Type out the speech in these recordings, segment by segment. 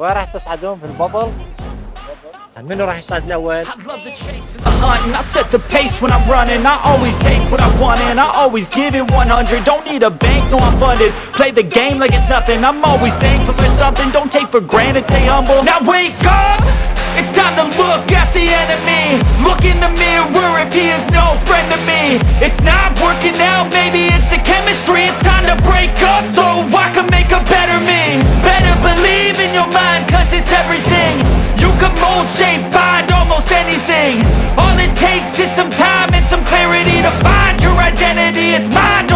وين راح تصعدون في البابل؟ منو راح يصعد الاول؟ I love the chase and the hunt and I set the pace when I'm running I always take what I want and I always give it 100 Don't need a bank, no I'm funded Play the game like it's nothing I'm always thankful for something Don't take for granted, stay humble Now wake up! It's time to look at the enemy Look in the mirror if he is no friend to me It's not working out, maybe it's the chemistry It's time to break up Shape, find almost anything. All it takes is some time and some clarity To find your identity, it's mind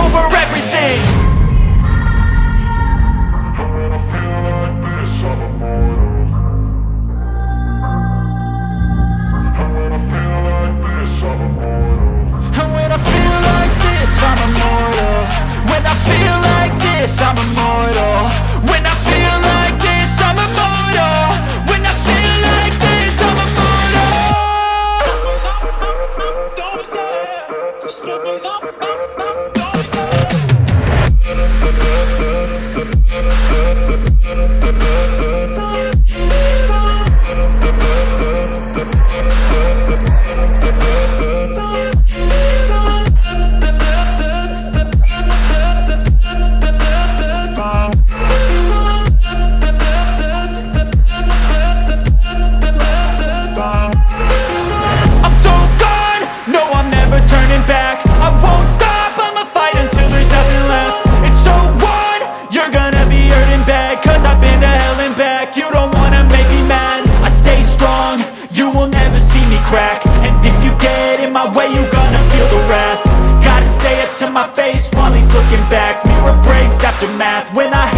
math when I